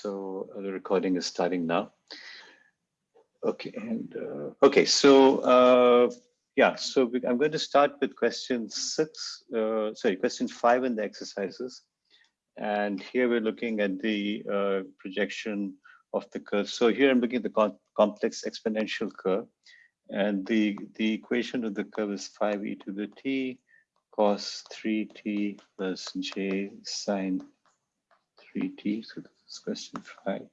so the recording is starting now. Okay, and uh, okay, so uh, yeah, so we, I'm going to start with question six, uh, sorry, question five in the exercises. And here we're looking at the uh, projection of the curve. So here I'm looking at the com complex exponential curve. And the, the equation of the curve is 5e to the t cos 3t plus j sine 3t. So question five.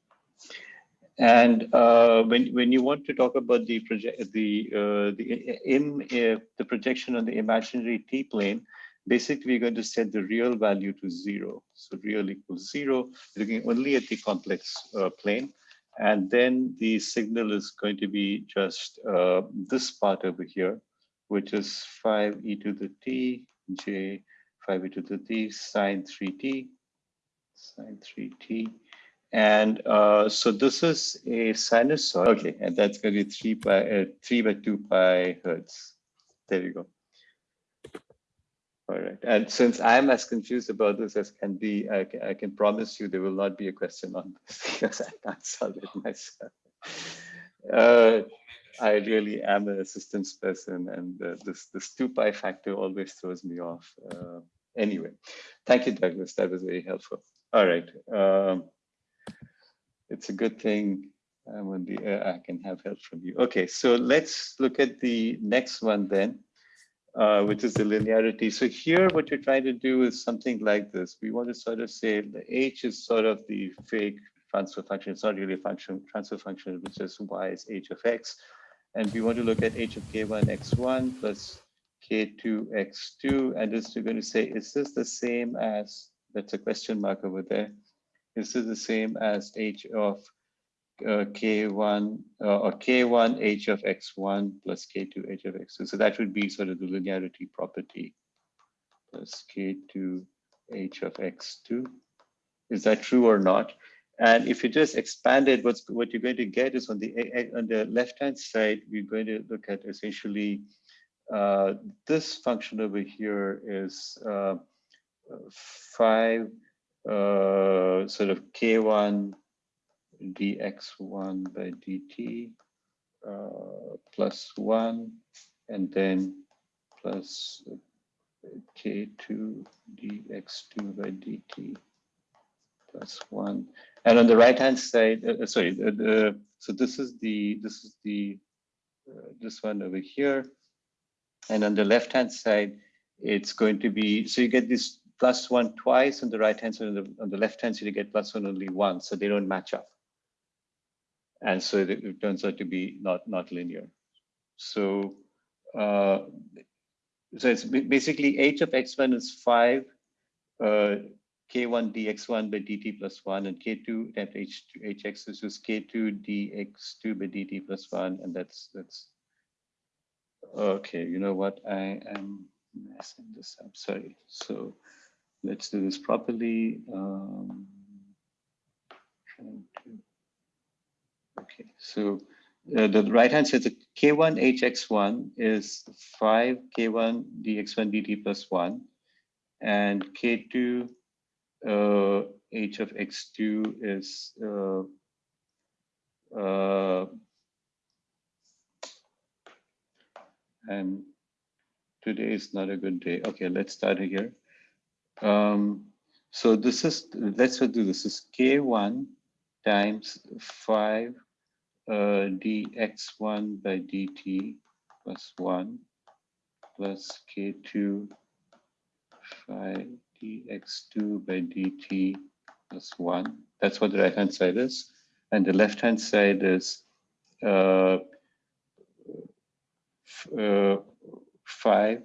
And uh, when when you want to talk about the project the uh, the in uh, the projection on the imaginary t plane, basically we're going to set the real value to zero. So real equals zero, looking only at the complex uh, plane. And then the signal is going to be just uh, this part over here, which is 5 e to the t j 5 e to the t sine 3t sine 3t. And uh, so this is a sinusoid. Okay, and that's going to be 3 by uh, 3 by 2 pi hertz. There you go. All right. And since I'm as confused about this as can be, I can, I can promise you there will not be a question on this because I can't solve it myself. Uh, I really am an systems person and uh, this, this 2 pi factor always throws me off. Uh, anyway, thank you, Douglas. That was very helpful. All right. Um, it's a good thing the, uh, I can have help from you. Okay, so let's look at the next one then uh, which is the linearity. So here, what you're trying to do is something like this. We want to sort of say the h is sort of the fake transfer function. It's not really a function, transfer function, which is y is h of x. And we want to look at h of k1 x1 plus k2 x2. And this we're going to say, is this the same as, that's a question mark over there. Is this the same as h of uh, k1 uh, or k1 h of x1 plus k2 h of x2. So that would be sort of the linearity property plus k2 h of x2. Is that true or not? And if you just expand it, what's what you're going to get is on the on the left hand side, we're going to look at essentially uh, this function over here is uh, five uh, sort of k1 dx1 by dt uh, plus 1 and then plus k2 dx2 by dt plus 1 and on the right hand side uh, uh sorry so this is the this is the uh, this one over here. And on the left hand side it's going to be so you get this plus one twice on the right hand side on the, on the left hand side you get plus one only once so they don't match up. And so it, it turns out to be not not linear. So uh, so it's basically h of x1 is 5 uh, k1 dx1 by dt plus 1 and k2 at h2 hx is just k2 dx2 by dt plus 1 and that's that's okay you know what? I am messing this up sorry. So let's do this properly um, Okay, so uh, the right hand side, the K1 HX1 is 5 K1 dx1 dt plus 1, and K2 uh, H of X2 is uh, uh, and today is not a good day. Okay, let's start here. Um, so this is, let's do this, is K1 times 5 uh, dx1 by dt plus 1 plus k2 phi dx2 by dt plus 1. That's what the right hand side is. And the left hand side is uh, uh, 5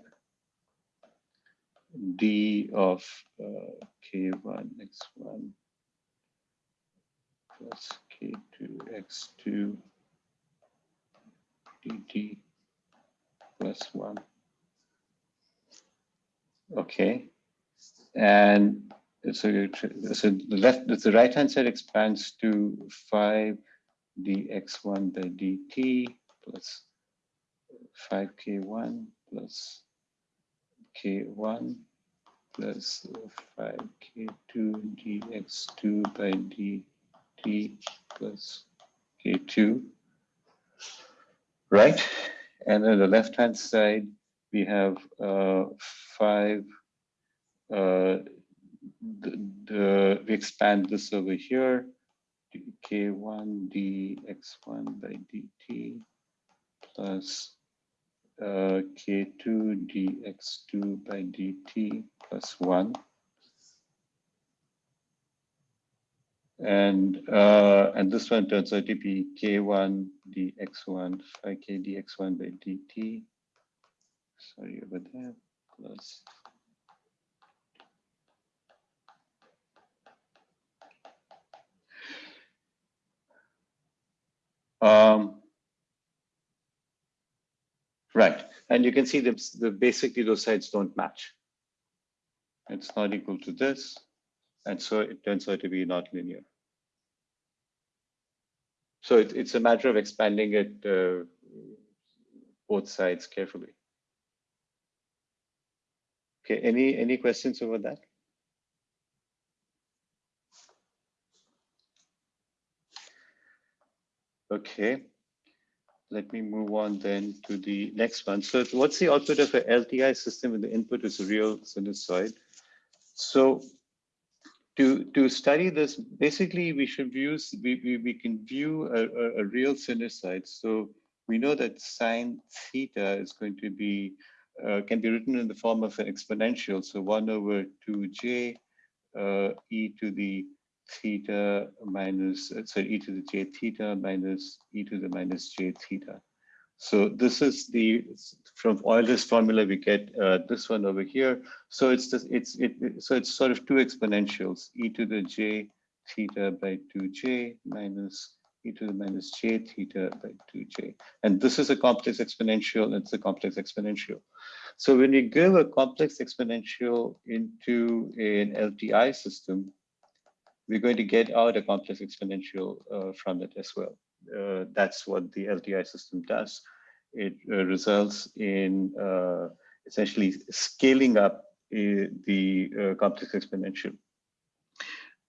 d of uh, k1 x1 plus k2x2 dt plus 1. Okay. And so, so the left, the right hand side expands to 5 dx1 by dt plus 5k1 plus k1 plus 5k2 dx2 by dt plus k2, right? And on the left-hand side, we have uh, five, uh, the, the, we expand this over here, k1 dx1 by dt plus uh, k2 dx2 by dt plus 1. And uh, and this one turns out to be k1 dx1 5 k dx1 by dt. Sorry over there plus Um, right, and you can see that the, basically those sides don't match. It's not equal to this, and so it turns out to be not linear. So it, it's a matter of expanding it uh, both sides carefully. Okay, any any questions over that? Okay, let me move on then to the next one. So what's the output of a LTI system when the input is a real sinusoid? So to, to study this, basically we should use, we, we, we can view a, a, a real sinusoid. So we know that sine theta is going to be, uh, can be written in the form of an exponential. So one over 2j uh, e to the theta minus, sorry, e to the j theta minus e to the minus j theta. So this is the, from Euler's formula, we get uh, this one over here. So it's just, it's, it, so it's sort of two exponentials, e to the j theta by 2j minus e to the minus j theta by 2j. And this is a complex exponential, it's a complex exponential. So when you give a complex exponential into an LTI system, we're going to get out a complex exponential uh, from it as well. Uh, that's what the LTI system does. It uh, results in uh, essentially scaling up uh, the uh, complex exponential.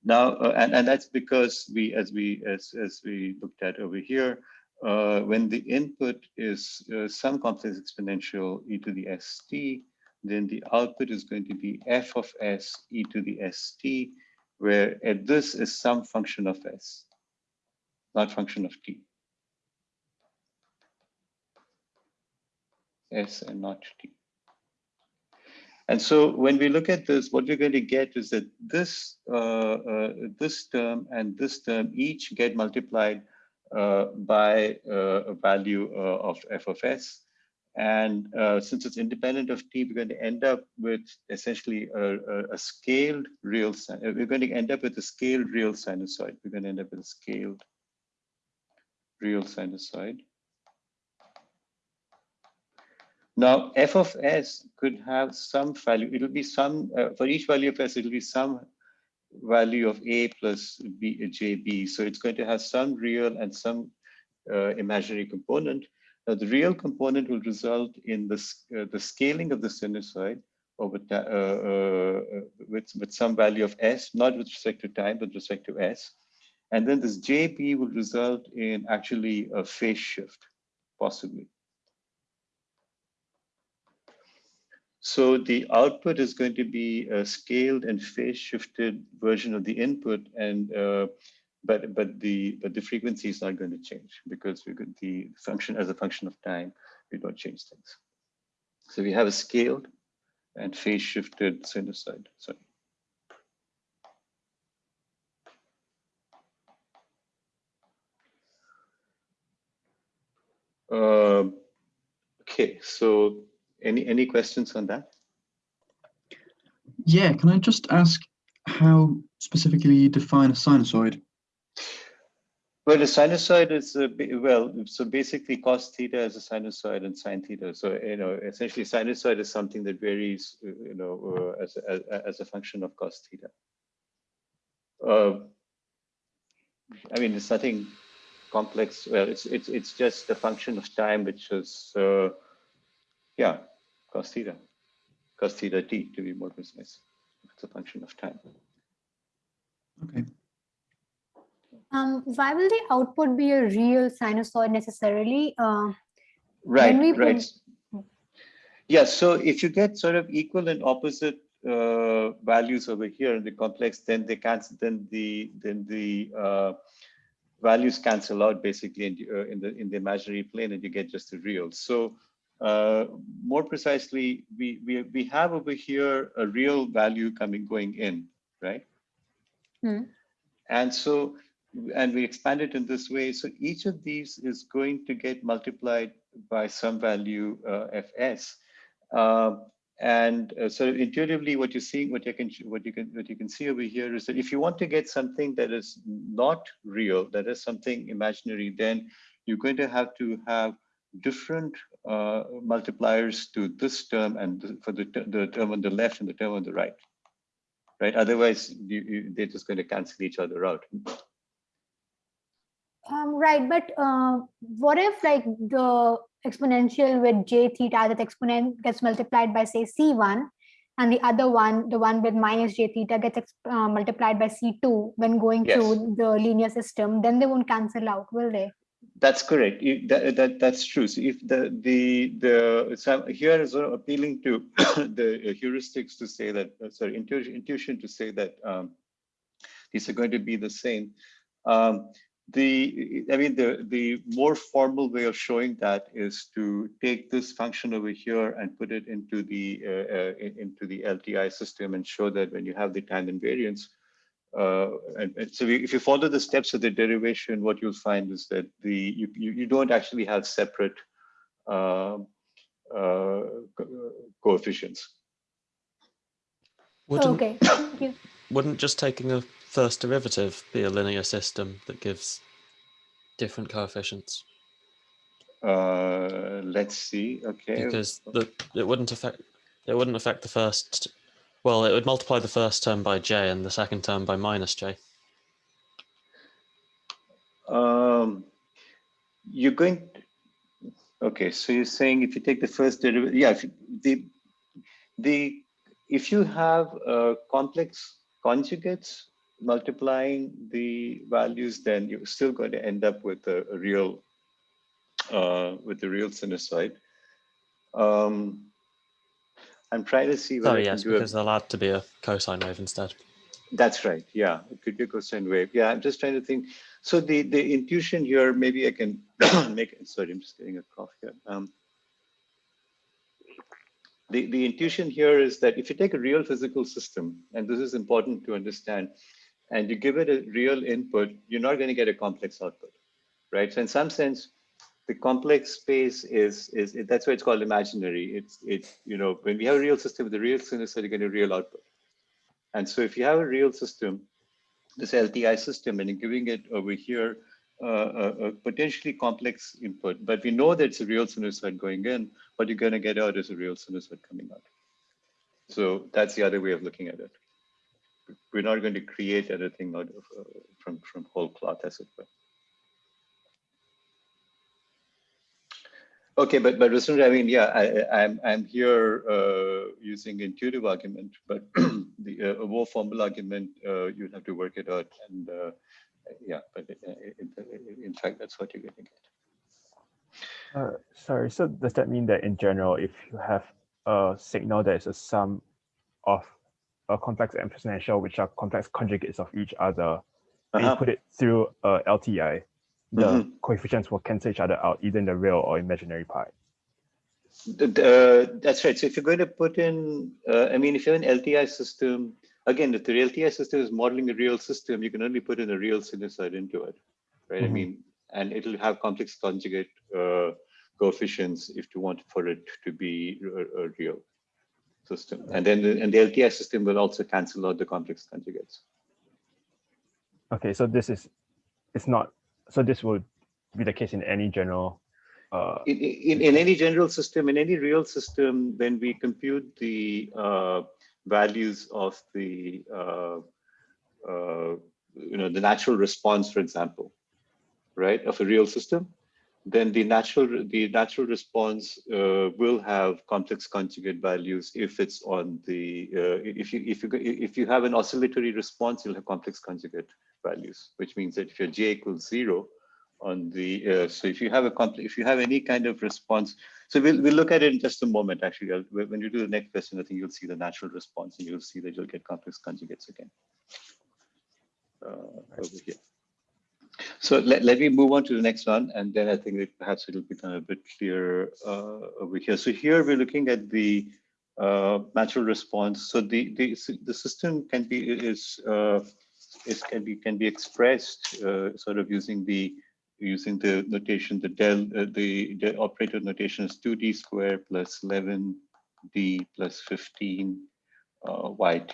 Now, and, and that's because we, as we as, as we looked at over here, when the input is some complex exponential e to the st, then the output is going to be f of s e to the st, where at this is some function of s, not function of t. s and not t. And so when we look at this, what we're going to get is that this uh, uh, this term and this term each get multiplied uh, by uh, a value uh, of f of s. And uh, since it's independent of t, we're going to end up with essentially a, a, a scaled real, uh, we're going to end up with a scaled real sinusoid. We're going to end up with a scaled real sinusoid. Now, f of s could have some value. It'll be some, uh, for each value of s, it'll be some value of a plus b, jb. So it's going to have some real and some uh, imaginary component. Now, the real component will result in the, uh, the scaling of the sinusoid over uh, uh, with, with some value of s, not with respect to time, but with respect to s. And then this JB will result in actually a phase shift, possibly. So the output is going to be a scaled and phase shifted version of the input and uh, but but the but the frequency is not going to change because we got the function as a function of time we don't change things. So we have a scaled and phase shifted sinusoid sorry. Uh, okay so any any questions on that? Yeah can i just ask how specifically you define a sinusoid well, a sinusoid is a, well, so basically cos theta is a sinusoid and sine theta. So you know, essentially, sinusoid is something that varies, uh, you know, uh, as, as as a function of cos theta. Uh, I mean, it's nothing complex. Well, it's it's it's just a function of time, which is uh, yeah, cos theta, cos theta t to be more precise. It's a function of time. Okay. Um, why will the output be a real sinusoid necessarily? Uh, Right, right. Yeah, so if you get sort of equal and opposite uh, values over here in the complex, then they cancel, then the then the uh, values cancel out basically in the, uh, in the in the imaginary plane, and you get just the real. So uh, more precisely, we we we have over here a real value coming going in, right? Hmm. And so, and we expand it in this way. So each of these is going to get multiplied by some value uh, fs. Um, and uh, so intuitively, what you're seeing, what you can, what you can, what you can see over here is that if you want to get something that is not real, that is something imaginary, then you're going to have to have different uh, multipliers to this term and for the, the term on the left and the term on the right, right? Otherwise, you, you, they're just going to cancel each other out. Um, right, but uh, what if like the exponential with j theta, that exponent gets multiplied by say c1, and the other one, the one with minus j theta, gets uh, multiplied by c2 when going Yes. through the linear system, then they won't cancel out, will they? That's correct. You- That, that, that's true. So if the, the, the, so here is sort of appealing to the heuristics to say that, uh, sorry, intuition, intuition to say that um, these are going to be the same. Um, the, I mean, the, the more formal way of showing that is to take this function over here and put it into the, uh, uh, into the LTI system and show that when you have the time invariance, uh, and, and so if you follow the steps of the derivation, what you'll find is that the you, you, you don't actually have separate um, uh, co- coefficients. Wouldn't, Okay, thank you. wouldn't just taking a first derivative be a linear system that gives different coefficients? Uh, let's see. Okay. Because the, it wouldn't affect it wouldn't affect the first. Well, it would multiply the first term by j and the second term by minus j. Um, you're going. Okay, so you're saying if you take the first derivative, yeah, if you, the the if you have uh, complex conjugates multiplying the values, then you're still going to end up with a, a real uh, with the real sinusoid. Um, I'm trying to see Oh yes, do a because allowed to be a cosine wave instead. that's right. Yeah, it could be a cosine wave. Yeah, I'm just trying to think. So the the intuition here, maybe I can make. it. Sorry, I'm just getting a cough here. Um, the the intuition here is that if you take a real physical system, and this is important to understand, and you give it a real input, you're not going to get a complex output, right? So in some sense, the complex space is is that's why it's called imaginary. It's it's you know when we have a real system with a real sinusoid, you get a real output. And so if you have a real system, this LTI system, and you're giving it over here uh, a, a potentially complex input, but we know that it's a real sinusoid going in, what you're going to get out is a real sinusoid coming out. So that's the other way of looking at it. We're not going to create anything out of uh, from from whole cloth, as it were. Okay, but but Rasundra, I mean, yeah, I, I- I'm I'm here uh, using intuitive argument, but the uh, more formal argument, uh, you'd have to work it out, and uh, yeah, but uh, in, in fact, that's what you're getting at. Uh, sorry, so does that mean that in general, if you have a signal that is a sum of a complex and exponential, which are complex conjugates of each other, and you Uh-huh. put it through a LTI, the Mhm. coefficients will cancel each other out, either in the real or imaginary part. The- the- that's right. So if you're going to put in, uh, I mean, if you have an LTI system, again, if the LTI system is modeling a real system, you can only put in a real sinusoid into it, right? I Mhm. mean, and it'll have complex conjugate uh, coefficients if you want for it to be real system. And then the, and the LTI system will also cancel out the complex conjugates. Okay, so this is, it's not, so this would be the case in any general, uh, in, in, in any general system, in any real system, when we compute the uh, values of the, uh, uh, you know, the natural response, for example, right, of a real system, then the natural the natural response uh, will have complex conjugate values if it's on the uh, if you if you if you have an oscillatory response, you'll have complex conjugate values, which means that if your j equals zero on the, uh, so if you have a if you have any kind of response, so we'll, we'll look at it in just a moment, actually. I'll, when you do the next question, I think you'll see the natural response and you'll see that you'll get complex conjugates again. Uh, over here. So let, let me move on to the next one, and then I think that perhaps it'll become a bit clearer uh, over here. So here we're looking at the uh, natural response. So the, the the system can be is uh, is can be can be expressed uh, sort of using the using the notation the del uh, the the operator notation is 2d squared plus 11d plus 15 uh, yt.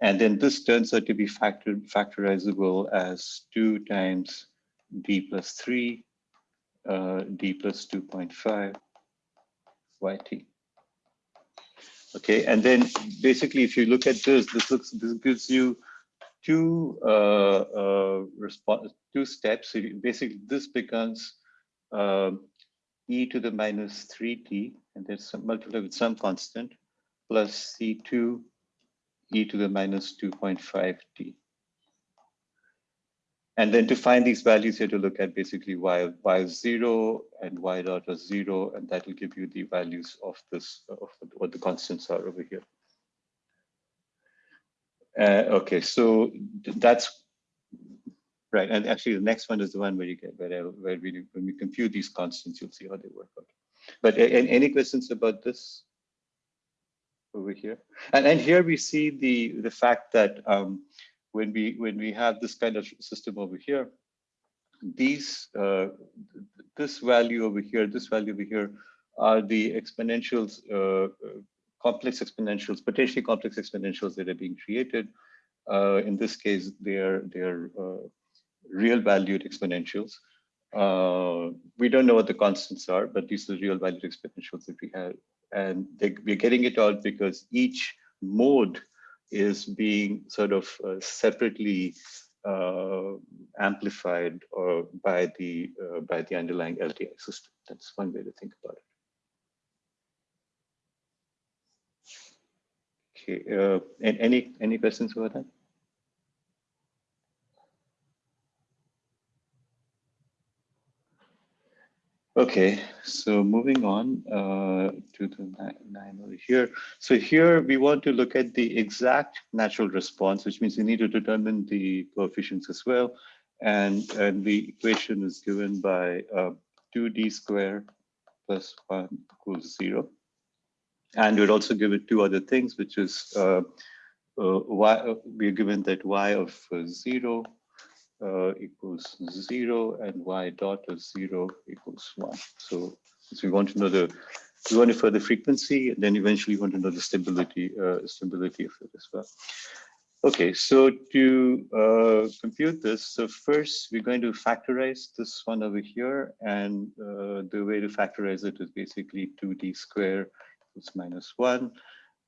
And then this turns out to be factor, factorizable as 2 times d plus 3, uh, d plus 2.5, yt. Okay, and then basically, if you look at this, this looks this gives you two uh, uh, response two steps. So basically, this becomes um, e to the minus 3t, and then some multiplied with some constant, plus c2 e to the minus 2.5t. And then to find these values, you have to look at basically y, y zero and y dot is zero, and that will give you the values of this, of what the constants are over here. Uh, okay, so that's right. And actually, the next one is the one where you get where, where we when we compute these constants, you'll see how they work out. But any questions about this? Over here. And, and here we see the, the fact that um, when we when we have this kind of system over here, these uh, this value over here, this value over here are the exponentials, uh, complex exponentials, potentially complex exponentials that are being created. Uh, in this case, they're they're uh, real valued exponentials. Uh, we don't know what the constants are, but these are real valued exponentials that we have and they, we're getting it out because each mode is being sort of uh, separately uh, amplified or by the uh, by the underlying LTI system. That's one way to think about it. Okay, uh, and any any questions about that? Okay, so moving on uh, to the nine over here. So here we want to look at the exact natural response, which means we need to determine the coefficients as well. And, and the equation is given by uh, 2d squared plus 1 equals 0. And we'll also give it two other things, which is uh, uh y, we're given that y of uh, 0 uh, equals zero and y dot of zero equals one. So, so we want to know the we want to the frequency, then eventually we want to know the stability uh, stability of it as well. Okay, so to uh, compute this, so first we're going to factorize this one over here, and uh, the way to factorize it is basically 2d square equals minus 1,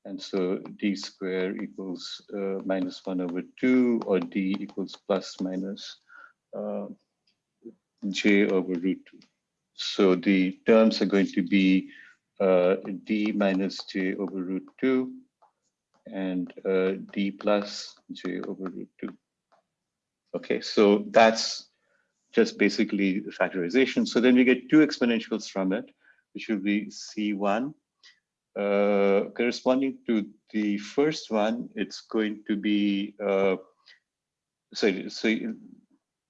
and so d square equals uh, minus 1 over 2, or d equals plus minus uh, j over root 2. So the terms are going to be uh, d minus j over root 2 and uh, d plus j over root 2. Okay, so that's just basically the factorization. So then we get two exponentials from it, which will be c1 uh, corresponding to the first one, it's going to be, uh, so, so,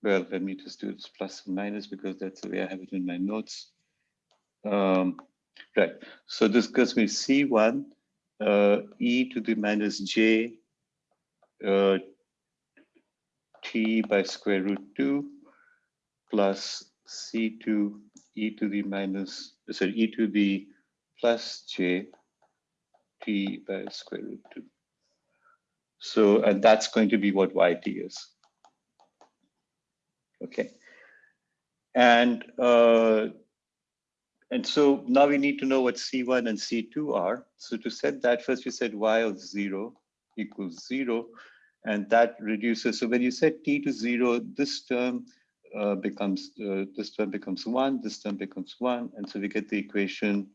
well, let me just do this plus and minus because that's the way I have it in my notes. Um, right, so this gives me C1 uh, e to the minus j uh, t by square root 2 plus c2 e to the minus, sorry, e to the plus j t by square root 2. So, and that's going to be what yt is. Okay. And uh, and so now we need to know what C1 and C2 are. So to set that, first we said y of zero equals zero, and that reduces. So when you set t to zero, this term uh, becomes uh, this term becomes one, this term becomes one, and so we get the equation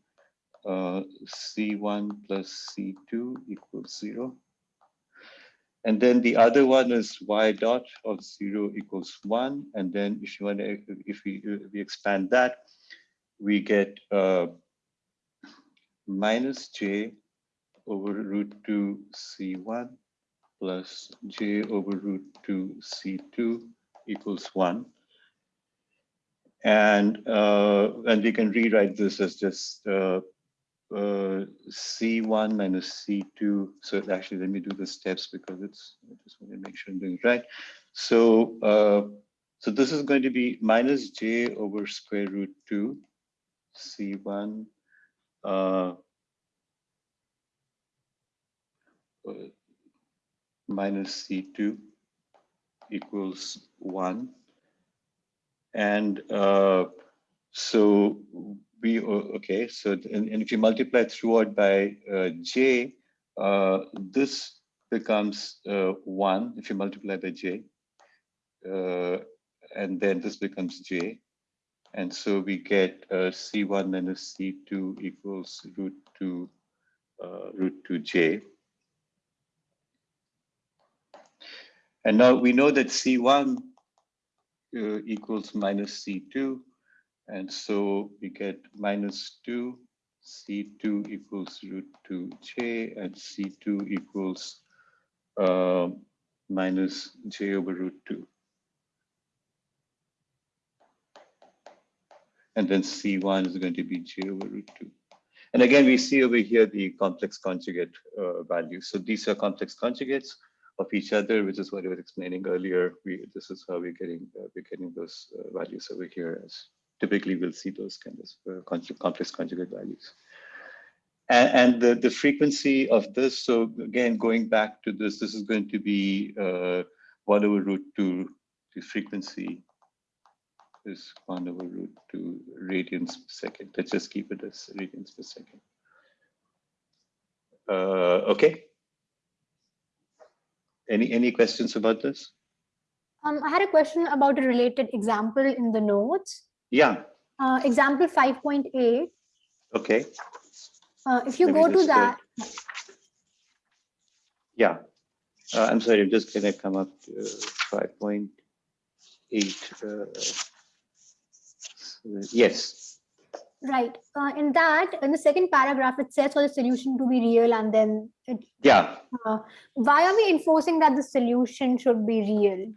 uh, C1 plus C2 equals zero. and then the other one is y dot of zero equals one. And then if you want to, if we, if we expand that, we get uh, minus j over root 2 c1 plus j over root 2 c2 equals 1. And, uh, and we can rewrite this as just uh, uh, C1 minus C2. So actually, let me do the steps because it's, I just want to make sure I'm doing it right. So, uh, so this is going to be minus J over square root 2 C1 uh, minus C2 equals 1. And uh, so okay, so and, and if you multiply throughout by uh, j, uh, this becomes uh, 1 if you multiply by j. Uh, and then this becomes j. And so we get uh, c1 minus c2 equals root 2 uh, root 2j. And now we know that C1 uh, equals minus C2. And so we get minus 2, C2 equals root 2J, and C2 equals uh, minus J over root 2. And then C1 is going to be J over root 2. And again, we see over here the complex conjugate uh, values. So these are complex conjugates of each other, which is what I was explaining earlier. We this is how we're getting uh, we're getting those uh, values over here. As typically, we'll see those kind of uh, complex conjugate values. And, and, the the frequency of this. So again, going back to this, this is going to be uh, one over root two. The frequency is one over root two radians per second. Let's just keep it as radians per second. Uh, okay. Any any questions about this? Um, I had a question about a related example in the notes. Yeah. Uh, example 5.8. Okay. Uh, if you Let go to uh, that, Yeah. Uh, I'm sorry, I'm just gonna come up to 5.8. Uh, yes. right, uh, in that, in the second paragraph, it says for the solution to be real and then it, Yeah. uh, why are we enforcing that the solution should be real?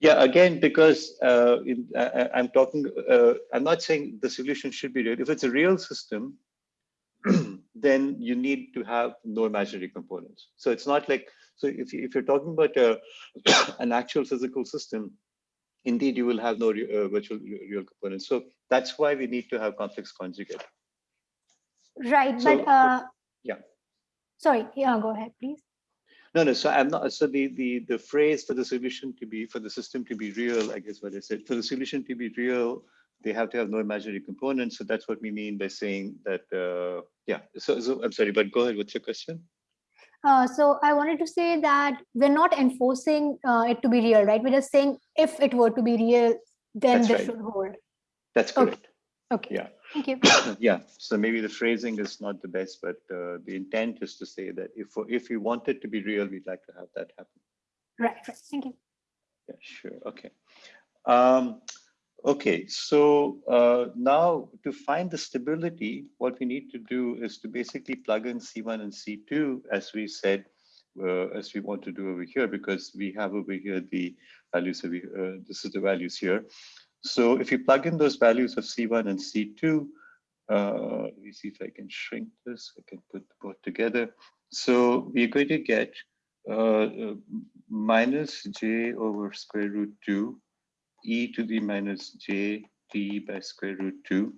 Yeah, again, because uh, in, I, I'm talking, uh, I'm not saying the solution should be real. If it's a real system, then you need to have no imaginary components. So it's not like, so if, you, if you're talking about a, an actual physical system, indeed you will have no re, uh, virtual real components. So that's why we need to have complex conjugate. Right, So- but uh, yeah. Sorry, yeah, go ahead, please. No, no. So I'm not. So the the the phrase for the solution to be for the system to be real, I guess what I said. For the solution to be real, they have to have no imaginary components. So that's what we mean by saying that. Uh, yeah. So, so I'm sorry, but go ahead. What's your question? Uh, so I wanted to say that we're not enforcing uh, it to be real, right? We're just saying if it were to be real, then That's this right. should hold. That's correct. Okay. Yeah. Thank you. yeah. So maybe the phrasing is not the best, but uh, the intent is to say that if if we want it to be real, we'd like to have that happen. Right, right. Thank you. Yeah, sure. Okay. Um, okay, so uh, now to find the stability, what we need to do is to basically plug in C1 and C2, as we said, uh, as we want to do over here, because we have over here the values of, uh, this is the values here. So if you plug in those values of C1 and C2, uh, let me see if I can shrink this, I can put both together. So we're going to get uh, uh, minus j over square root 2 e to the minus j t by square root 2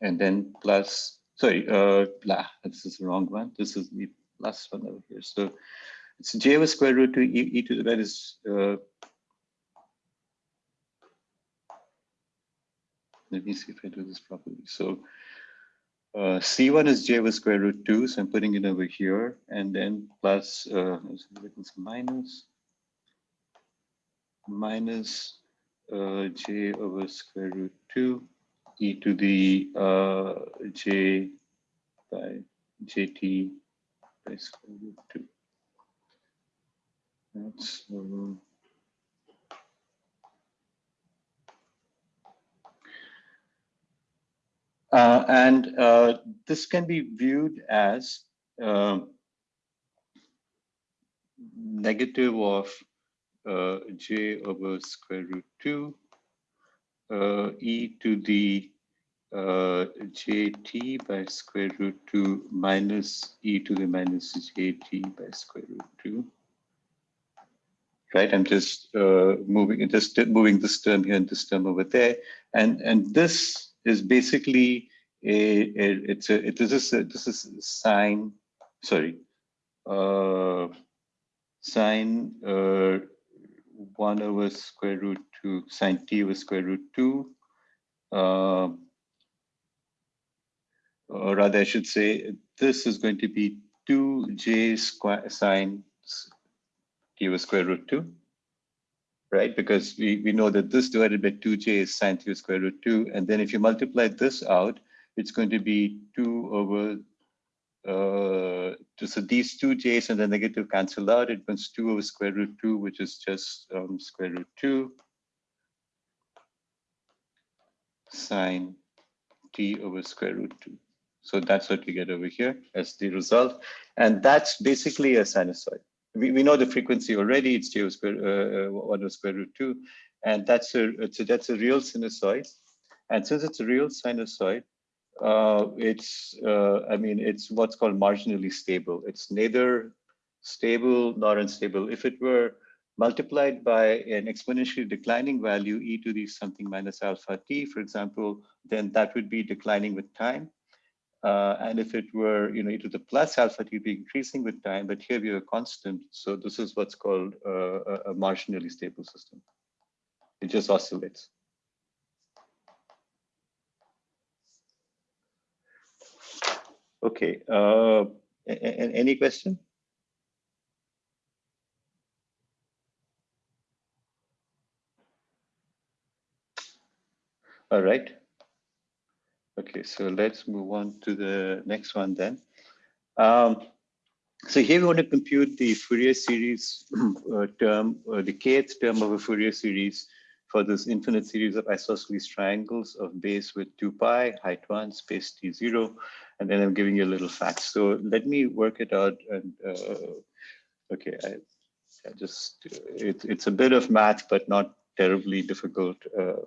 and then plus sorry uh blah this is the wrong one this is the last one over here so it's j over square root 2 e, e to the minus uh let me see if i do this properly so uh, C1 is j over square root 2, so I'm putting it over here, and then plus, uh, it's minus, minus uh, j over square root 2 e to the uh, j by jt by square root 2. That's, um, uh, and uh, this can be viewed as um, negative of uh, j over square root 2 uh, e to the uh, jt by square root 2 minus e to the minus jt by square root 2 right? I'm just uh, moving, just moving this term here and this term over there, and and this is basically a, a it's a it, is a, this is sine, sorry, uh, sine uh, one over square root two sine t over square root two. Uh, or rather, I should say this is going to be 2j square sine t over square root 2, right? Because we, we know that this divided by 2j is sine t over square root 2. And then if you multiply this out, it's going to be 2 over, uh, so these two j's and the negative cancel out. It becomes 2 over square root 2, which is just um, square root 2 sine t over square root 2. So that's what we get over here as the result. And that's basically a sinusoid we, we know the frequency already, it's j square, uh, uh, 1 over square root 2, and that's a, that's a real sinusoid. And since it's a real sinusoid, uh, it's, uh, I mean, it's what's called marginally stable. It's neither stable nor unstable. If it were multiplied by an exponentially declining value, e to the something minus alpha t, for example, then that would be declining with time. Uh, and if it were, you know, e to the plus alpha t be increasing with time, but here we have a constant. So this is what's called uh, a, a marginally stable system. It just oscillates. Okay, uh, any question? All right. Okay, so let's move on to the next one then. Um, so here we want to compute the Fourier series uh, term, uh, the kth term of a Fourier series for this infinite series of isosceles triangles of base with 2 pi, height 1, space t0, and then I'm giving you a little fact. So let me work it out. And uh, okay, I, I just it, it's a bit of math, but not terribly difficult. Uh,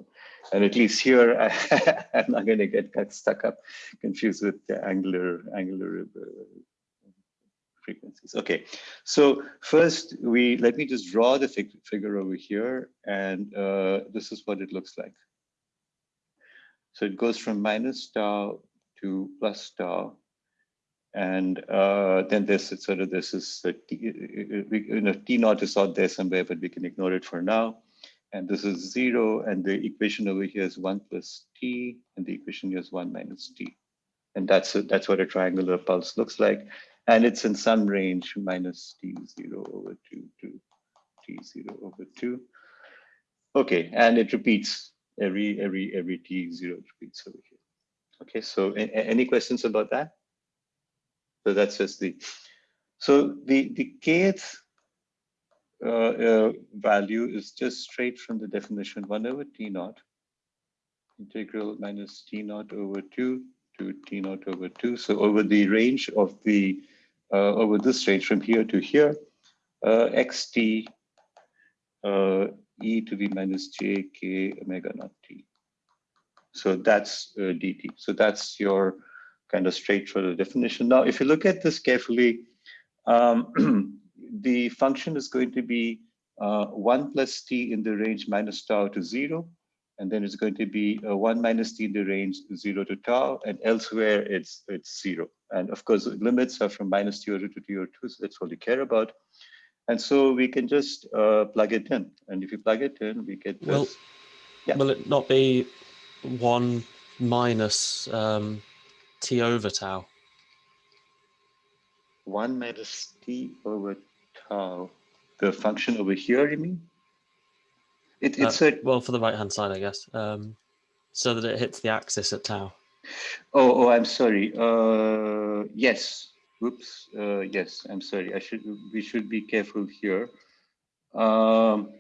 and at least here, I, am not going to get stuck up, confused with the angular angular uh, frequencies. Okay, so first we let me just draw the fig figure over here, and uh, this is what it looks like. So it goes from minus tau to plus tau, and uh, then this it's sort of this is uh, t, you know t naught is out there somewhere, but we can ignore it for now and this is zero, and the equation over here is one plus t, and the equation here is one minus t. And that's a, that's what a triangular pulse looks like. And it's in some range minus t zero over two to t zero over two. Okay, and it repeats every every every t zero repeats over here. Okay, so any questions about that? So that's just the so the the kth uh, uh, value is just straight from the definition 1 over t naught integral minus t naught over 2 to t naught over 2. So over the range of the, uh, over this range from here to here, uh, xt uh, e to the minus j k omega naught t. So that's uh, dt. So that's your kind of straight straightforward definition. Now, if you look at this carefully, um, the function is going to be uh, 1 plus t in the range minus tau to 0. And then it's going to be uh, 1 minus t in the range 0 to tau. And elsewhere, it's, it's 0. And of course, limits are from minus t over to t over 2. So that's all we care about. And so we can just uh, plug it in. And if you plug it in, we get this. Will, yeah. will it not be 1 minus um, t over tau? 1 minus t over tau. The function over here, you mean? It, it's Uh, a, well, for the right hand side, I guess. Um, so that it hits the axis at tau. oh, oh, I'm sorry. Uh, yes. Oops. Uh, yes, I'm sorry. I should, we should be careful here. Um,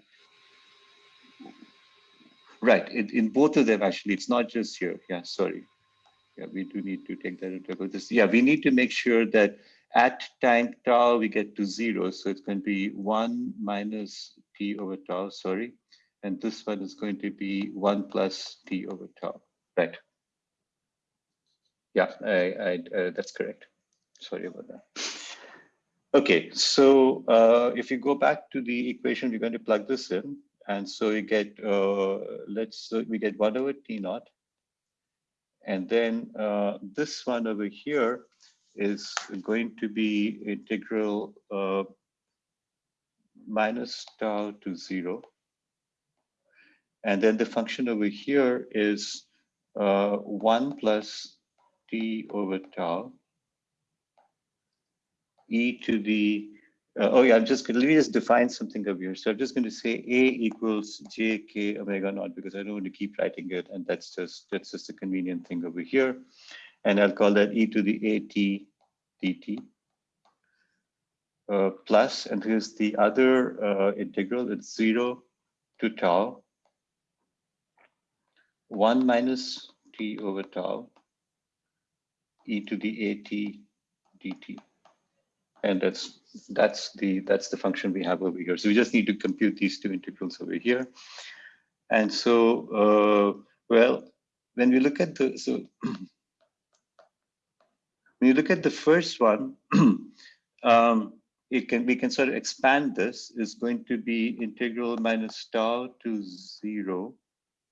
right, in, in both of them, actually, it's not just here. Yeah, sorry. Yeah, we do need to take that into account. This, yeah, we need to make sure that at time tau, we get to zero. So it's going to be one minus t over tau, sorry. And this one is going to be one plus t over tau, right? Yeah, I, I, uh, that's correct. Sorry about that. Okay, so uh, if you go back to the equation, we're going to plug this in. And so we get, uh, let's, uh, we get one over T naught. And then uh, this one over here is going to be integral uh, minus tau to zero. And then the function over here is uh, one plus t over tau e to the uh, oh yeah, I'm just gonna let me just define something over here. So I'm just going to say a equals j k omega naught because I don't want to keep writing it, and that's just that's just a convenient thing over here. And I'll call that e to the at dt uh, plus, and here's the other uh, integral. It's zero to tau, one minus t over tau, e to the at dt and that's that's the that's the function we have over here. So we just need to compute these two integrals over here. And so, uh, well, when we look at the so when you look at the first one, um, it can we can sort of expand this is going to be integral minus tau to zero,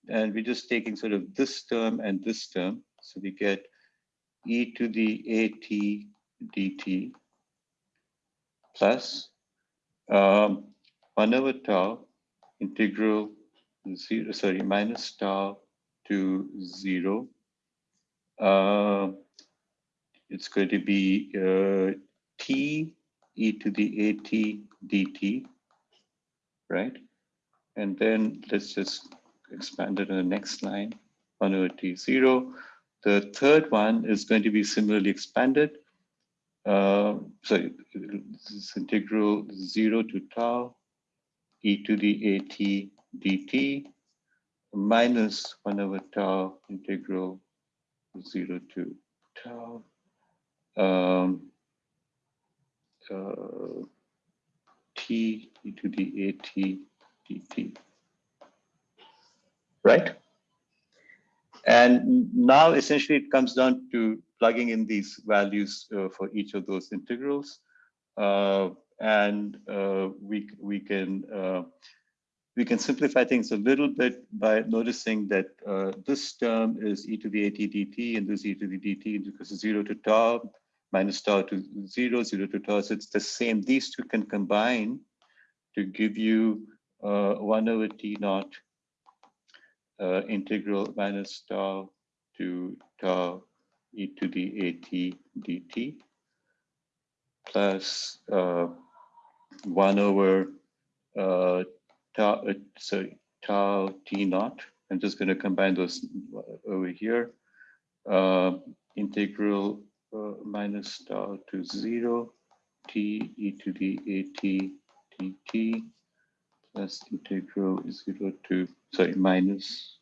and we're just taking sort of this term and this term, so we get e to the at dt plus um, 1 over tau integral 0, sorry, minus tau to 0. Uh, it's going to be uh, t e to the at dt, right? And then let's just expand it on the next line, 1 over t0. The third one is going to be similarly expanded uh, sorry, this integral 0 to tau e to the at dt minus 1 over tau integral 0 to tau um, uh, t e to the at dt. Right? And now essentially it comes down to plugging in these values uh, for each of those integrals. Uh, and uh, we, we can uh, we can simplify things a little bit by noticing that uh, this term is e to the at dt and this e to the dt because it's 0 to tau minus tau to 0, 0 to tau. So it's the same. These two can combine to give you uh, 1 over t naught integral minus tau to tau e to the at dt plus uh, 1 over uh, tau, uh, sorry, tau t naught. I'm just going to combine those over here. Uh, integral uh, minus tau to 0 t e to the at dt plus integral 0 to, sorry, minus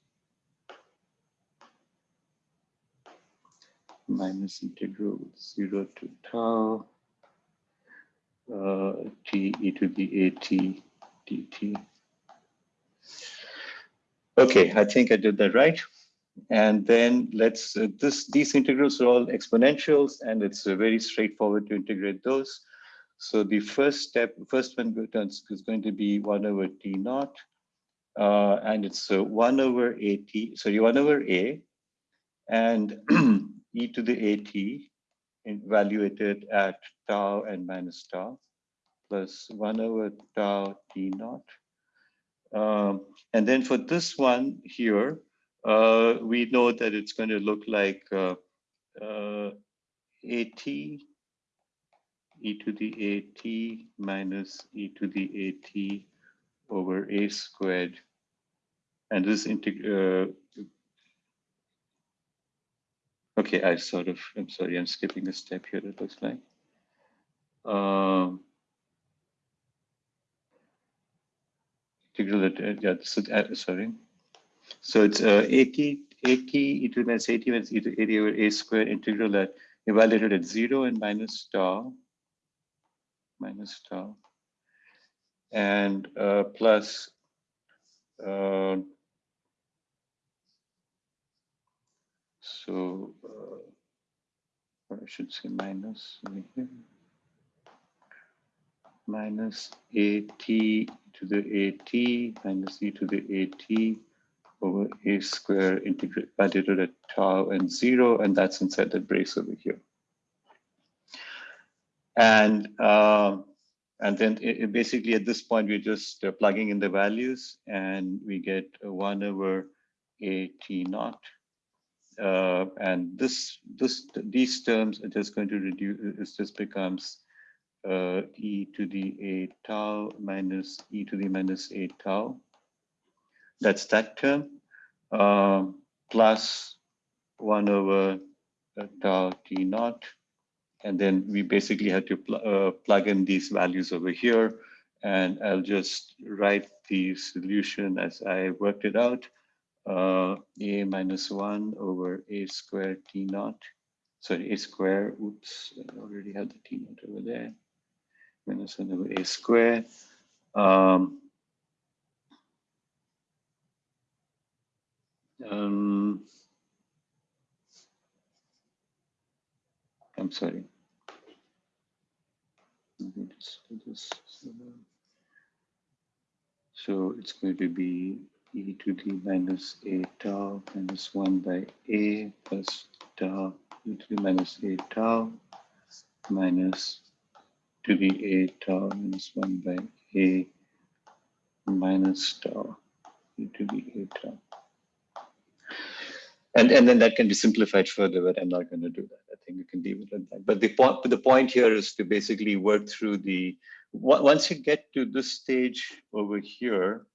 minus integral 0 to tau uh, t e to the at dt. Okay, I think I did that right. And then let's, uh, this, these integrals are all exponentials and it's uh, very straightforward to integrate those. So the first step, first one is going to be one over t naught. Uh, and it's uh, one over at, sorry, one over a. And e to the at evaluated at tau and minus tau plus 1 over tau t naught. Um, and then for this one here, uh, we know that it's going to look like uh, uh, at e to the at minus e to the at over a squared. And this uh, Okay, I sort of, I'm sorry, I'm skipping a step here, it looks like. Um, integral uh, yeah, so, uh, sorry. So it's uh, at, at e to the minus at minus e to at over a square integral at evaluated at zero and minus tau, minus tau, and uh, plus uh, so uh, I should say minus here minus at to the at minus e to the at over a square integrate validated at tau and zero, and that's inside that brace over here. And uh, and then it, it basically at this point we're just uh, plugging in the values, and we get one over a t naught. Uh, and this this these terms are just going to reduce. It just becomes uh, e to the a tau minus e to the minus a tau. That's that term uh, plus 1 over tau t naught. And then we basically had to pl uh, plug in these values over here. And I'll just write the solution as I worked it out. Uh, a minus 1 over a squared t naught. Sorry, a square. Oops, I already had the t naught over there minus 1 over a squared. Um, um, I'm sorry. So it's going to be e to the minus a tau minus 1 by a plus tau e to the minus a tau minus to the a tau minus 1 by a minus tau e to the a tau. And, and then that can be simplified further, but I'm not going to do that. I think we can leave it at that. But the point, the point here is to basically work through the, once you get to this stage over here,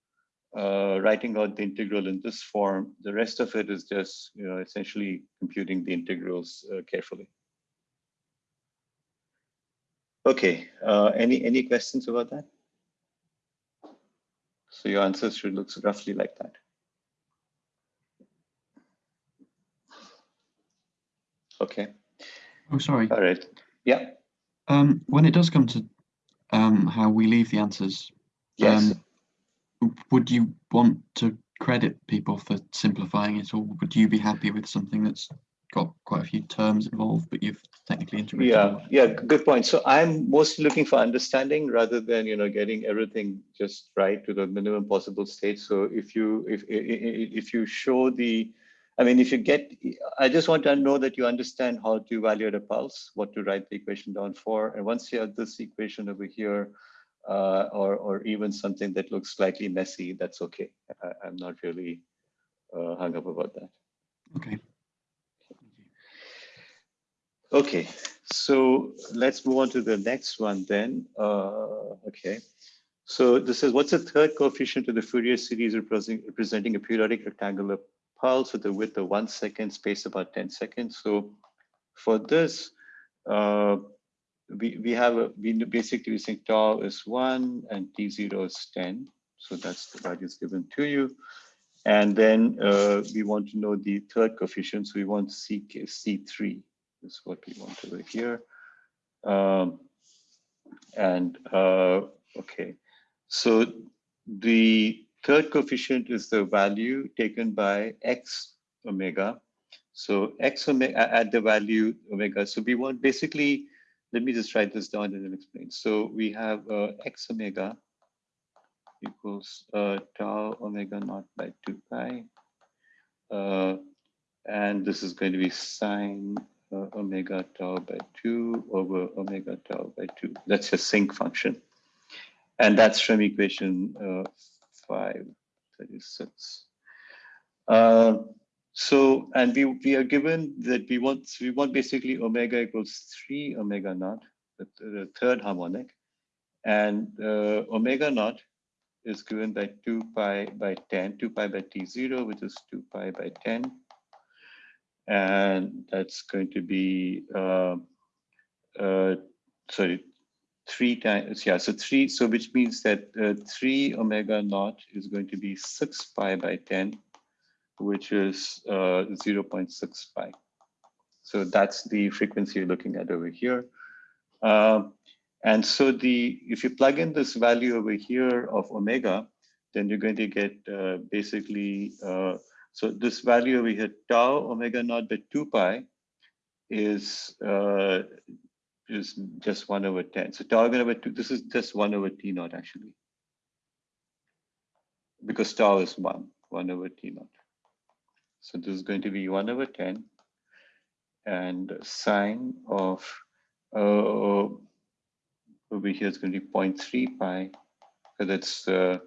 uh, writing out the integral in this form, the rest of it is just, you know, essentially computing the integrals uh, carefully. Okay, uh, any, any questions about that? So your answers should look roughly like that. Okay. Oh, sorry. All right. Yeah. Um, when it does come to um, how we leave the answers, Yes. um, would you want to credit people for simplifying it, or would you be happy with something that's got quite a few terms involved, but you've technically integrated? yeah. Yeah. Good point. So I'm mostly looking for understanding rather than you know getting everything just right to the minimum possible state. So if you if if, if you show the I mean, if you get, I just want to know that you understand how to evaluate a pulse, what to write the equation down for. And once you have this equation over here, uh, or, or even something that looks slightly messy, that's okay. I, am not really uh, hung up about that. Okay. Okay, so let's move on to the next one then. Uh, okay, so this is what's the third coefficient of the Fourier series representing, representing a periodic rectangular pulse with width of one second, space about 10 seconds. So for this, uh, we, we have a, we basically saying tau is one and t0 is 10. So that's the values given to you. And then uh, we want to know the third coefficient. So we want C, C3 is what we want over here. Um, and uh, okay, so the third coefficient is the value taken by x omega. So x omega at the value omega. So we want basically, let me just write this down and then explain. So we have uh, x omega equals uh, tau omega naught by 2 pi. Uh, and this is going to be sine uh, omega tau by 2 over omega tau by 2. That's a sinc function. And that's from equation uh, 5, 36. Uh, so, and we, we are given that we want, we want basically omega equals 3 omega naught, the, the third harmonic. And uh, omega naught is given by 2 pi by 10, 2 pi by t0, which is 2 pi by 10. And that's going to be, uh, uh, sorry, three times, yeah, so three, so which means that uh, three omega naught is going to be six pi by 10, which is uh, 0.6 pi. So that's the frequency you're looking at over here. Um, and so the if you plug in this value over here of omega, then you're going to get uh, basically, uh, so this value over here, tau omega naught by 2 pi is uh, is just 1 over 10. So tau by 2, this is just 1 over t naught actually. Because tau is 1, 1 over t naught. So this is going to be 1 over 10 and sine of uh, over here is going to be 0.3 pi because it's uh,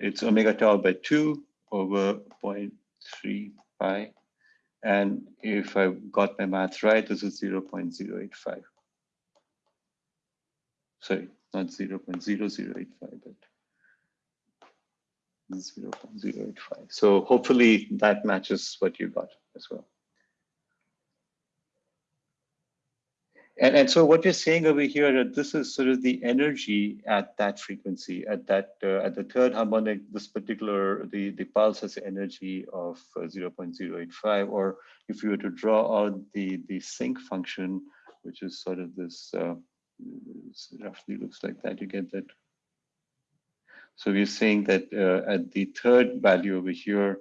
it's omega tau by 2 over 0.3 pi and if I got my math right this is 0 0.085 sorry not 0 0.0085 but 0 0.085 so hopefully that matches what you got as well And, and so what you're saying over here, that this is sort of the energy at that frequency, at that uh, at the third harmonic, this particular, the, the pulse has energy of uh, 0.085, or if you were to draw out the, the sinc function, which is sort of this, uh, roughly looks like that, you get that. So we're saying that uh, at the third value over here,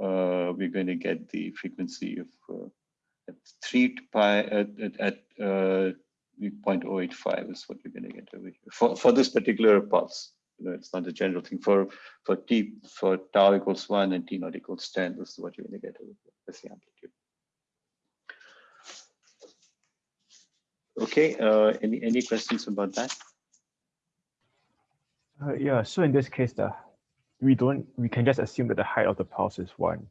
uh, we're going to get the frequency of uh, 3 pi at, at, at uh, 0.085 is what you're going to get over here for, for this particular pulse. You know, it's not a general thing for for t for tau equals one and t naught equals 10. This is what you're going to get over here. That's the amplitude. Okay. Uh, any any questions about that? Uh, yeah. So in this case, the we don't we can just assume that the height of the pulse is one.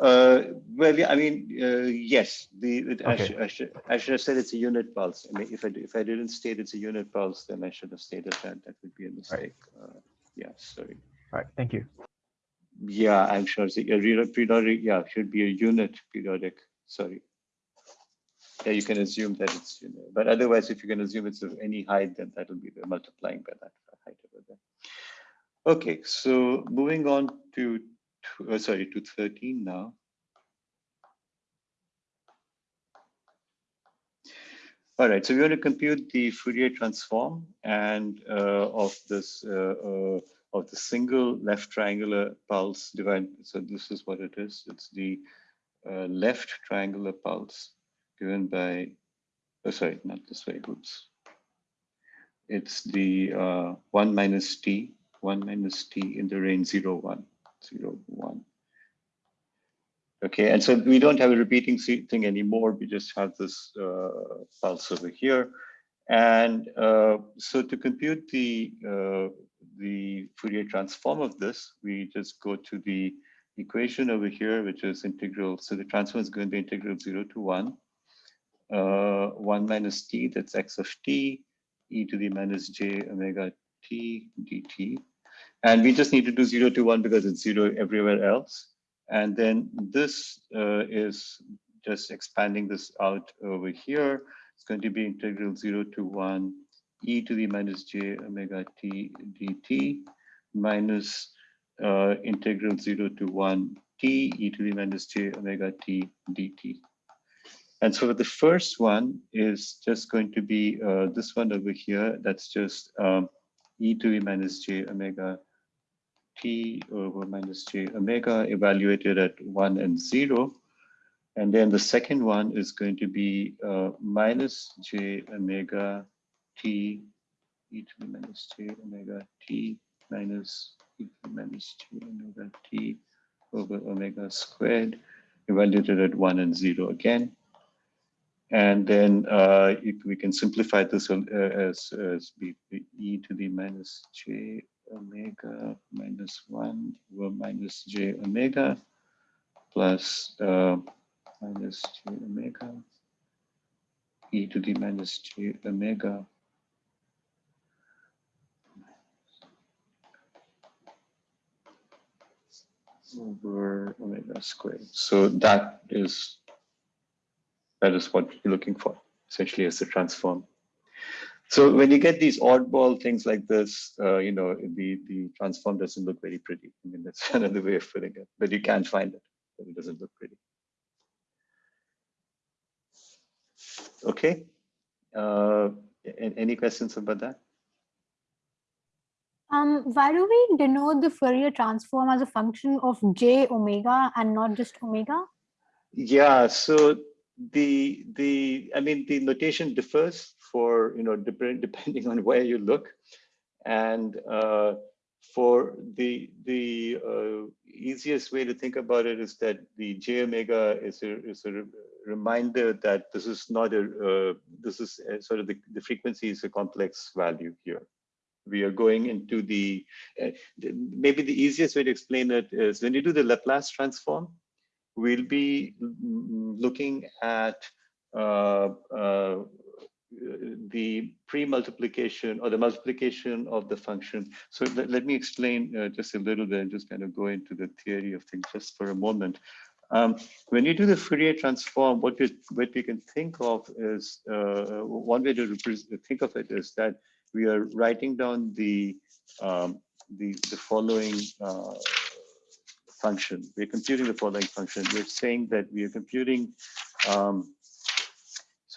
Uh, well, yeah, I mean, uh, yes. The it, I, Okay. should, I, should, I should have said it's a unit pulse. I mean, if I if I didn't state it's a unit pulse, then I should have stated that. That would be a mistake. Uh, yeah, sorry. All right. Thank you. Yeah, I'm sure. it's a periodic. Yeah, should be a unit periodic. Sorry. Yeah, you can assume that it's you know, but otherwise, if you can assume it's of any height, then that will be multiplying by that height over there. Okay, so moving on to uh, sorry to 13 now. All right, so we want to compute the Fourier transform and uh, of this uh, uh, of the single left triangular pulse divided. So this is what it is. It's the uh, left triangular pulse given by. Oh, sorry, not this way. Oops. It's the uh, one minus t, one minus t in the range zero one, zero one. Okay, and so we don't have a repeating thing anymore. We just have this uh, pulse over here. And uh, so to compute the, uh, the Fourier transform of this, we just go to the equation over here, which is integral. So the transform is going to be integral 0 to 1. Uh, 1 minus t, that's x of t, e to the minus j omega t dt. And we just need to do 0 to 1 because it's 0 everywhere else. And then this uh, is just expanding this out over here. It's going to be integral 0 to 1 e to the minus j omega t dt minus uh, integral 0 to 1 t e to the minus j omega t dt. And so the first one is just going to be uh, this one over here. That's just um, e to the minus j omega t over minus j omega evaluated at 1 and 0. And then the second one is going to be uh, minus j omega t e to the minus j omega t minus e to the minus j omega t over omega squared evaluated at 1 and 0 again. And then uh, we can simplify this uh, as, as e to the minus j omega minus 1 over minus j omega plus uh, minus j omega e to the minus j omega over omega squared. So that is that is what you're looking for essentially as the transform So when you get these oddball things like this, uh, you know, the, the transform doesn't look very pretty. I mean, that's another way of putting it, but you can't find it, but it doesn't look pretty. Okay. Uh, any questions about that? Um, why do we denote the Fourier transform as a function of j omega and not just omega? Yeah, so the the I mean the notation differs for you know depending depending on where you look, and uh, for the the uh, easiest way to think about it is that the j omega is a is a reminder that this is not a uh, this is a, sort of the, the frequency is a complex value here. We are going into the, uh, maybe the easiest way to explain it is when you do the Laplace transform, we'll be looking at uh, uh, the pre-multiplication or the multiplication of the function. So let, let me explain uh, just a little bit and just kind of go into the theory of things just for a moment. Um, when you do the Fourier transform, what we, what we can think of is, uh, one way to think of it is that we are writing down the um, the, the following uh, function. We're computing the following function. We're saying that we are computing, um,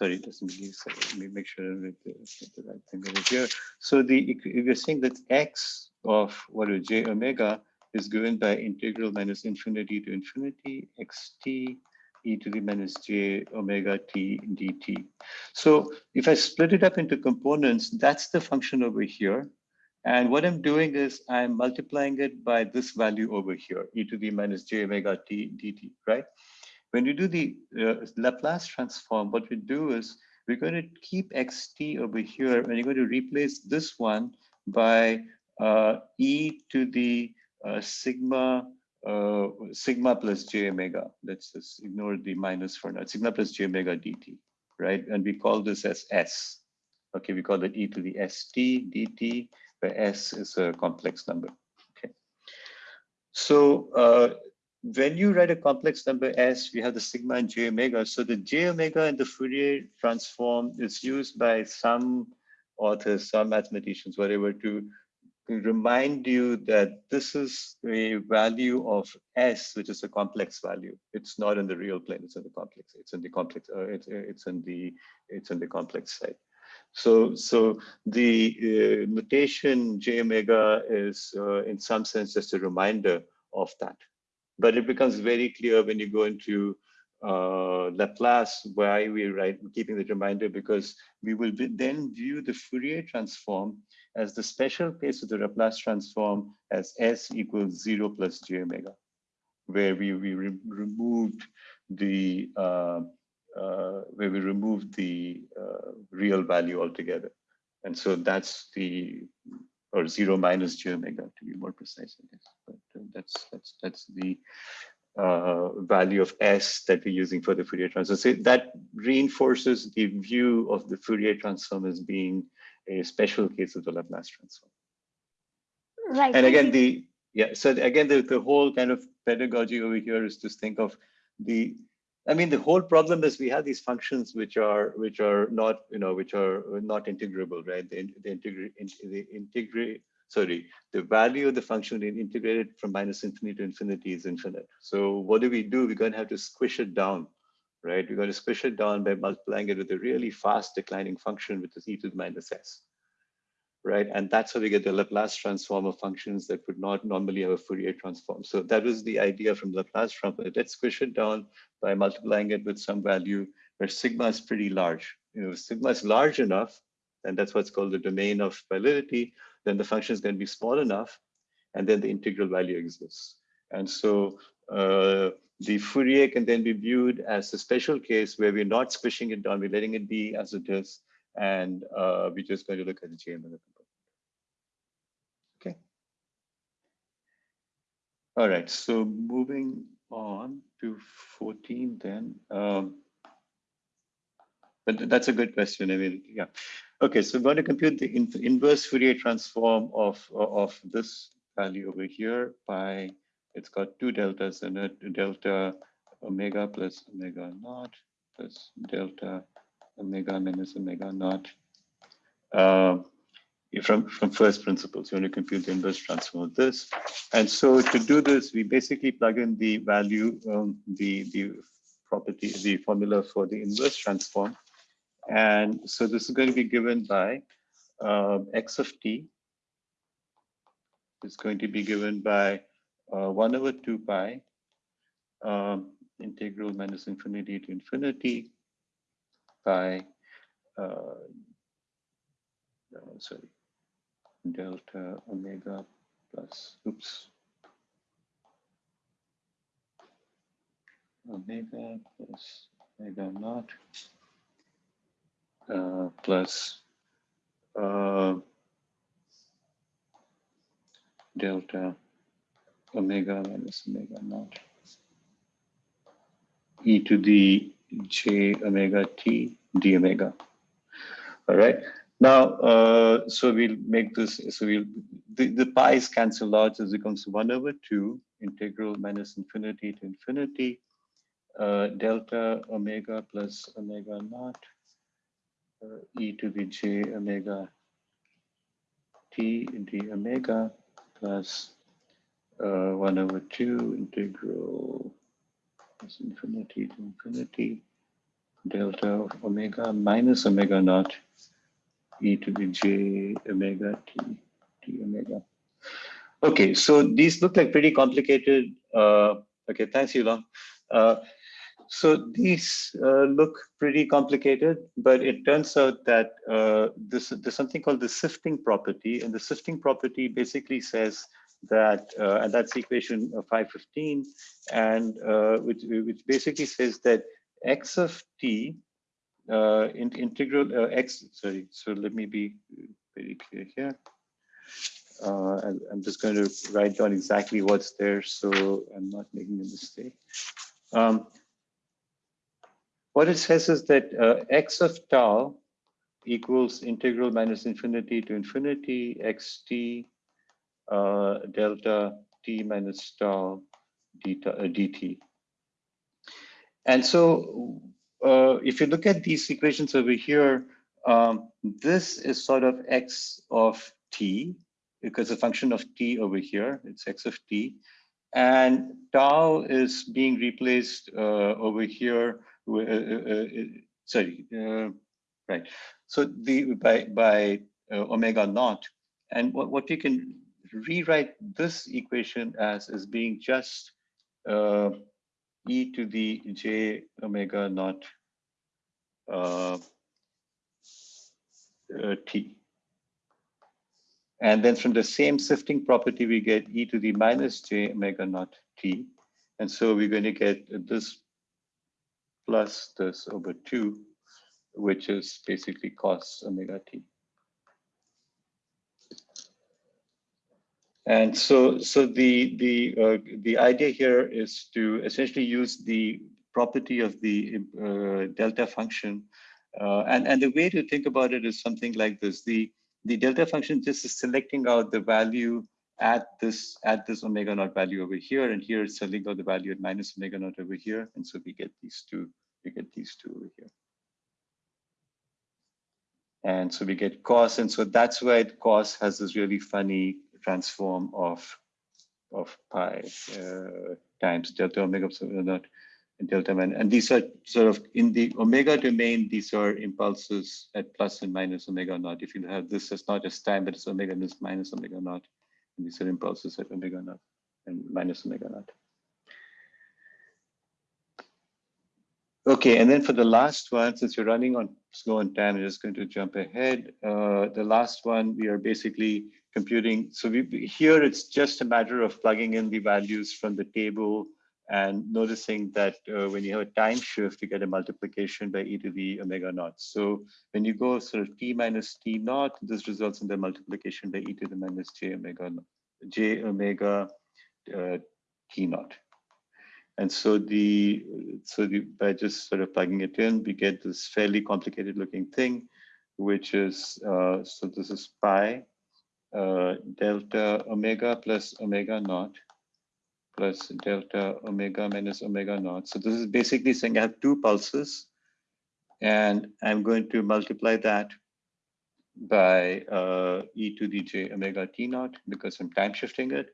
sorry, say, let me make sure I the, the right thing over here. So the if you're saying that x of what is j omega is given by integral minus infinity to infinity xt e to the minus j omega t dt. So if I split it up into components, that's the function over here. And what I'm doing is I'm multiplying it by this value over here, e to the minus j omega t dt, right? When you do the uh, Laplace transform, what we do is we're going to keep xt over here, and you're going to replace this one by uh, e to the uh, sigma uh, sigma plus j omega. Let's just ignore the minus for now. Sigma plus j omega dt, right? And we call this as s. Okay, we call it e to the st dt, where s is a complex number. Okay. So uh, when you write a complex number s, we have the sigma and j omega. So the j omega and the Fourier transform is used by some authors, some mathematicians, whatever, to remind you that this is a value of s, which is a complex value. It's not in the real plane; it's in the complex. It's in the complex. Uh, it's it's in the it's in the complex side. So so the uh, notation j omega is uh, in some sense just a reminder of that, but it becomes very clear when you go into uh, Laplace why we write keeping the reminder because we will be, then view the Fourier transform as the special case of the Laplace transform as S equals zero plus j omega, where we, we re removed the uh, uh, where we removed the uh, real value altogether. And so that's the or zero minus j omega to be more precise, I guess. But uh, that's that's that's the uh, value of S that we're using for the Fourier transform. So that reinforces the view of the Fourier transform as being a special case of the Laplace transform. Right. And again, the yeah, so again, the, the whole kind of pedagogy over here is to think of the I mean, the whole problem is we have these functions which are which are not, you know, which are not integrable, right? The, they integrate, the integrate, sorry, the value of the function integrated from minus infinity to infinity is infinite. So what do we do? We're going to have to squish it down right? We're going to squish it down by multiplying it with a really fast declining function, which is e to the minus s, right? And that's how we get the Laplace transform of functions that would not normally have a Fourier transform. So that was the idea from Laplace transform. Let's squish it down by multiplying it with some value where sigma is pretty large. You know, sigma is large enough, and that's what's called the domain of validity, then the function is going to be small enough, and then the integral value exists. And so uh, the Fourier can then be viewed as a special case where we're not squishing it down, we're letting it be as it is, and uh, we're just going to look at the GML component. Okay. All right, so moving on to 14 then. Um, but that's a good question. I mean, yeah. Okay, so I'm going to compute the in inverse Fourier transform of, of this value over here by it's got two deltas in it, delta omega plus omega naught plus delta omega minus omega naught uh, from, from first principles. You to compute the inverse transform of this. And so to do this, we basically plug in the value, um, the, the property, the formula for the inverse transform. And so this is going to be given by uh, x of t is going to be given by uh, 1 over 2 pi um, integral minus infinity to infinity by uh, uh, sorry delta omega plus oops omega plus omega naught uh, plus uh, delta omega minus omega naught e to the j omega t d omega. All right. Now, uh, so we'll make this, so we'll, the, the pi's cancel out, so it becomes 1 over 2 integral minus infinity to infinity, uh, delta omega plus omega naught uh, e to the j omega t d omega plus uh, 1 over 2 integral plus infinity to infinity delta omega minus omega naught e to the j omega t t omega. Okay, so these look like pretty complicated. Uh, okay, thanks, Yulong. Uh, so these uh, look pretty complicated, but it turns out that uh, this, there's something called the sifting property, and the sifting property basically says that, uh, and that's equation 515, and uh, which, which basically says that x of t uh, in, integral uh, x, sorry, so let me be very clear here. Uh, I'm just going to write down exactly what's there so I'm not making a mistake. Um, what it says is that uh, x of tau equals integral minus infinity to infinity xt uh, delta t minus tau deta, uh, dt. And so uh, if you look at these equations over here, um, this is sort of x of t because a function of t over here, it's x of t. And tau is being replaced uh, over here, uh, uh, uh, sorry, right. So the by, by omega naught. And what, what you can rewrite this equation as is being just e to the j omega naught uh, uh, t. And then from the same sifting property, we get e to the minus j omega naught t. And so we're going to get this plus this over 2, which is basically cos omega t. And so, so the the uh, the idea here is to essentially use the property of the uh, delta function, uh, and and the way to think about it is something like this: the the delta function just is selecting out the value at this at this omega naught value over here, and here it's selecting out the value at minus omega naught over here, and so we get these two. We get these two over here. And so we get cos, and so that's why cos has this really funny transform of of pi uh, times delta omega naught and delta man. And these are sort of in the omega domain, these are impulses at plus and minus omega naught. If you have this as not as time, but it's omega and minus omega naught. And these are impulses at omega naught and minus omega naught. Okay, and then for the last one, since you're running on slow on time, I'm just going to jump ahead. Uh, the last one, we are basically computing. So we, here it's just a matter of plugging in the values from the table and noticing that uh, when you have a time shift, you get a multiplication by e to the omega naught. So when you go sort of t minus t naught, this results in the multiplication by e to the minus j omega j omega uh, t naught. And so the so the, by just sort of plugging it in, we get this fairly complicated looking thing, which is uh, so this is pi uh, delta omega plus omega naught plus delta omega minus omega naught. So this is basically saying I have two pulses and I'm going to multiply that by uh, e to the j omega t naught because I'm time shifting it.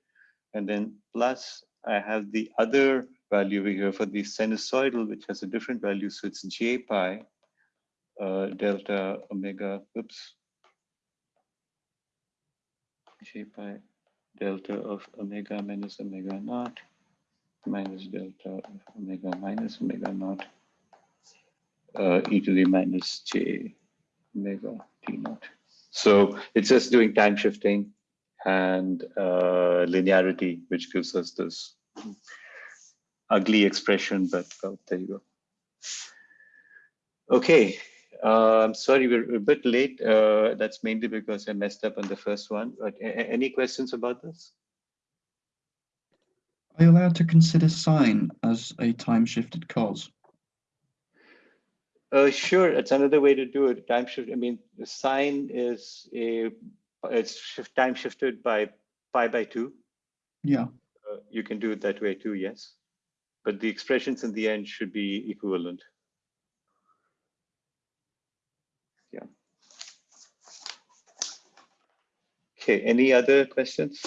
And then plus I have the other value over here for the sinusoidal, which has a different value. So it's j pi uh, delta omega, oops. J pi delta of omega minus omega naught minus delta of omega minus omega naught uh, e to the minus j omega t naught. So it's just doing time shifting and uh, linearity, which gives us this ugly expression, but well, there you go. Okay, uh, I'm sorry, we're a bit late. Uh, that's mainly because I messed up on the first one. But any questions about this? Are you allowed to consider sine as a time shifted cos? Uh, sure, it's another way to do it. Time shift. I mean, the sine is a it's shift time shifted by pi by two. Yeah. Uh, you can do it that way too, yes. But the expressions in the end should be equivalent. Yeah. Okay, any other questions?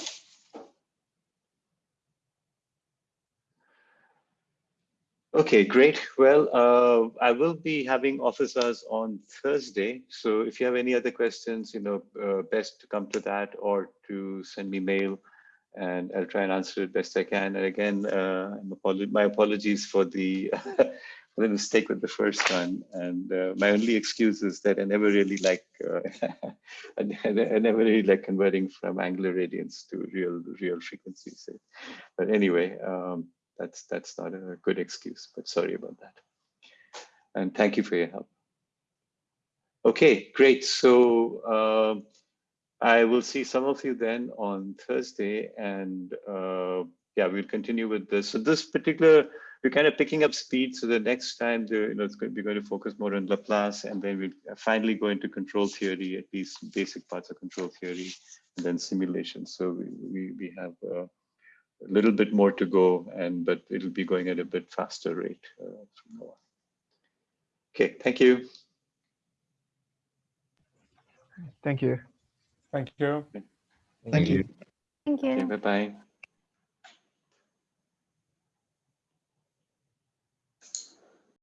Okay, great. Well, uh, I will be having office hours on Thursday. So if you have any other questions, you know, uh, best to come to that or to send me mail and I'll try and answer it best I can. And again, uh, my apologies for the, mistake with the first one. And uh, my only excuse is that I never really like, uh, I, I never really like converting from angular radians to real, real frequencies. But anyway, um, that's that's not a good excuse, but sorry about that. And thank you for your help. Okay, great. So um, I will see some of you then on Thursday, and uh, yeah, we'll continue with this. So this particular, we're kind of picking up speed. So the next time, the, you know, it's going, we're going to focus more on Laplace, and then we'll finally go into control theory, at least basic parts of control theory, and then simulation. So we we, we have. Uh, a little bit more to go, and but it'll be going at a bit faster rate uh, from now on. Okay, thank you. Thank you. Thank you. Thank you. Thank you. Okay, bye bye.